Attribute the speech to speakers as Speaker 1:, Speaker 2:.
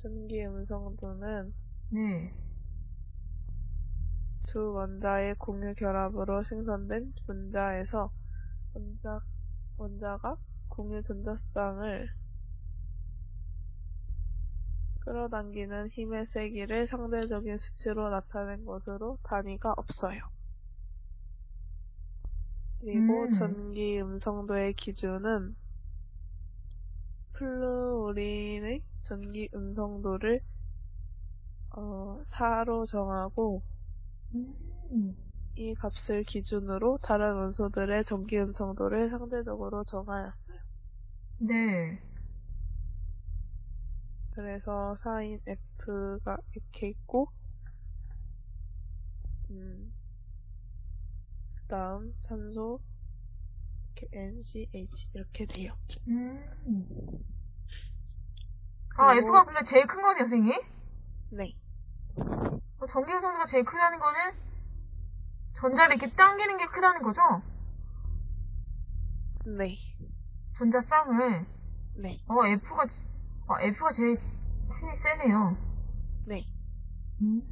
Speaker 1: 전기 음성도는
Speaker 2: 네.
Speaker 1: 두 원자의 공유 결합으로 생성된 분자에서 원자, 원자가 공유 전자쌍을 끌어당기는 힘의 세기를 상대적인 수치로 나타낸 것으로 단위가 없어요. 그리고
Speaker 2: 음.
Speaker 1: 전기 음성도의 기준은 플루 오린의 전기 음성도를 어, 4로 정하고
Speaker 2: 음.
Speaker 1: 이 값을 기준으로 다른 원소들의 전기 음성도를 상대적으로 정하였어요.
Speaker 2: 네.
Speaker 1: 그래서 4인 F가 이렇게 있고, 음, 그 다음 산소, 이렇게 NCH 이렇게 돼요.
Speaker 2: 음. 아,
Speaker 1: 그리고-
Speaker 2: F가 근데 제일 큰 거네요, 선생님?
Speaker 1: 네,
Speaker 2: 어, 전기음성도가 제일 크다는 거는 전자를 이렇게 당기는 게 크다는 거죠?
Speaker 1: 네,
Speaker 2: 전자 쌍을.
Speaker 1: 네,
Speaker 2: 어, F가, 아, F가 제일 힘이 세네요.
Speaker 1: 네.
Speaker 2: 음.